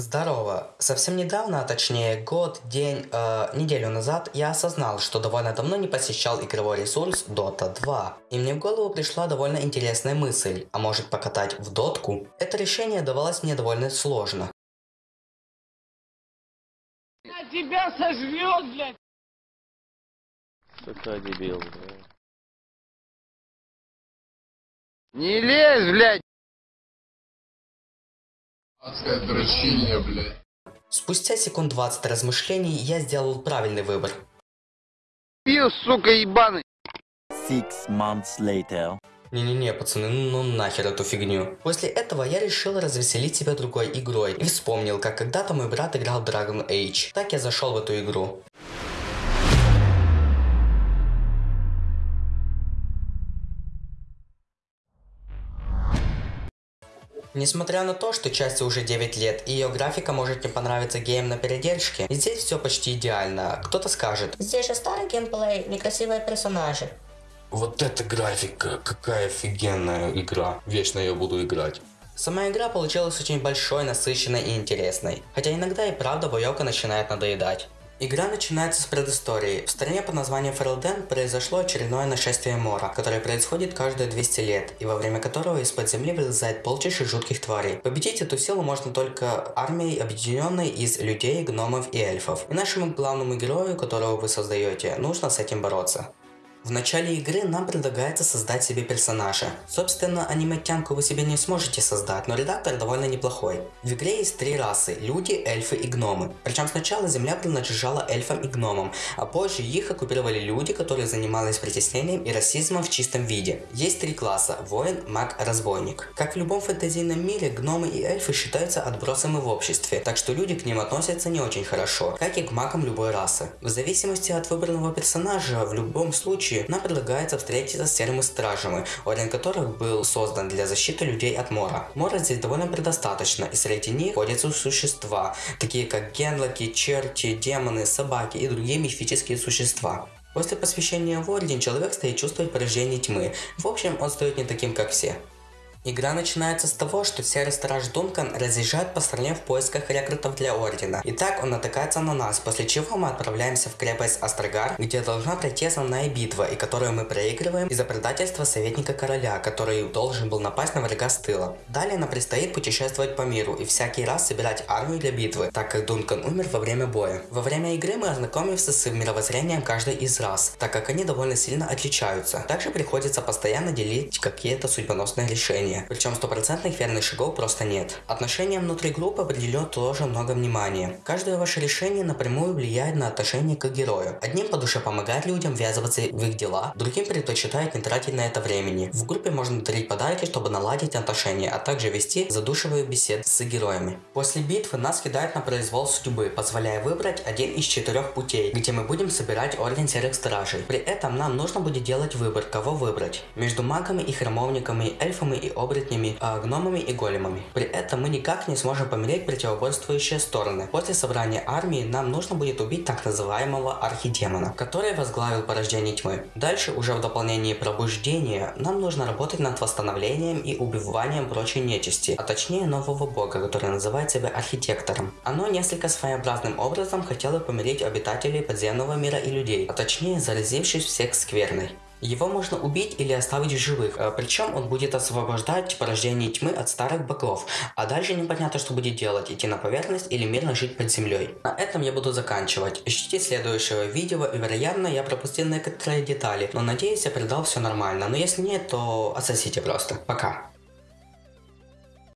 Здорово. Совсем недавно, а точнее год, день, э, неделю назад, я осознал, что довольно давно не посещал игровой ресурс Dota 2. И мне в голову пришла довольно интересная мысль, а может покатать в дотку? Это решение давалось мне довольно сложно. На тебя сожрет, блядь! Сука, дебил, блядь. Не лезь, блядь! Адское дрочильня, блядь. Спустя секунд 20 размышлений я сделал правильный выбор. Пил, сука, ебаный! Six months later. Не-не-не, пацаны, ну, ну нахер эту фигню. После этого я решил развеселить себя другой игрой и вспомнил, как когда-то мой брат играл в Dragon Age. Так я зашел в эту игру. Несмотря на то, что части уже 9 лет и ее графика может не понравиться гейм на передержке, здесь все почти идеально. Кто-то скажет, Здесь же старый геймплей, некрасивые персонажи. вот эта графика, какая офигенная игра, вечно ее буду играть. Сама игра получилась очень большой, насыщенной и интересной, хотя иногда и правда боевка начинает надоедать. Игра начинается с предыстории. В стране под названием Ферелден произошло очередное нашествие Мора, которое происходит каждые 200 лет, и во время которого из-под земли вылезает полчища жутких тварей. Победить эту силу можно только армией, объединенной из людей, гномов и эльфов. И нашему главному герою, которого вы создаете, нужно с этим бороться. В начале игры нам предлагается создать себе персонажа. Собственно, аниме-тянку вы себе не сможете создать, но редактор довольно неплохой. В игре есть три расы – люди, эльфы и гномы. Причем сначала земля принадлежала эльфам и гномам, а позже их оккупировали люди, которые занимались притеснением и расизмом в чистом виде. Есть три класса – воин, маг, разбойник. Как в любом фэнтезийном мире, гномы и эльфы считаются отбросами в обществе, так что люди к ним относятся не очень хорошо, как и к магам любой расы. В зависимости от выбранного персонажа, в любом случае, нам предлагается встретиться с серыми стражами, орден которых был создан для защиты людей от Мора. Мора здесь довольно предостаточно, и среди них ходятся существа, такие как генлоки, черти, демоны, собаки и другие мифические существа. После посвящения в Орден человек стоит чувствовать порождение тьмы. В общем, он стоит не таким, как все. Игра начинается с того, что серый страж Дункан разъезжает по стране в поисках рекрутов для Ордена. И так он натыкается на нас, после чего мы отправляемся в крепость Астрагар, где должна пройти основная битва, и которую мы проигрываем из-за предательства советника короля, который должен был напасть на врага с тыла. Далее нам предстоит путешествовать по миру и всякий раз собирать армию для битвы, так как Дункан умер во время боя. Во время игры мы ознакомимся с мировоззрением каждой из рас, так как они довольно сильно отличаются. Также приходится постоянно делить какие-то судьбоносные решения решения, причем стопроцентных верных шагов просто нет. Отношениям внутри группы определено тоже много внимания. Каждое ваше решение напрямую влияет на отношение к герою. Одним по душе помогать людям ввязываться в их дела, другим предпочитает не тратить на это времени. В группе можно дарить подарки, чтобы наладить отношения, а также вести задушевые беседы с героями. После битвы нас кидают на произвол судьбы, позволяя выбрать один из четырех путей, где мы будем собирать Орден Серых Стражей. При этом нам нужно будет делать выбор, кого выбрать. Между магами и храмовниками, эльфами и оборотнями, а гномами и големами. При этом мы никак не сможем помереть противоборствующие стороны. После собрания армии нам нужно будет убить так называемого архидемона, который возглавил порождение тьмы. Дальше, уже в дополнении пробуждения, нам нужно работать над восстановлением и убиванием прочей нечисти, а точнее нового бога, который называет себя архитектором. Оно несколько своеобразным образом хотело помирить обитателей подземного мира и людей, а точнее заразившись всех скверной. Его можно убить или оставить в живых, э, причем он будет освобождать порождение тьмы от старых богов, а дальше непонятно что будет делать, идти на поверхность или мирно жить под землей. На этом я буду заканчивать. Ищите следующего видео, вероятно я пропустил некоторые детали, но надеюсь я передал все нормально, но если нет, то отсосите просто. Пока.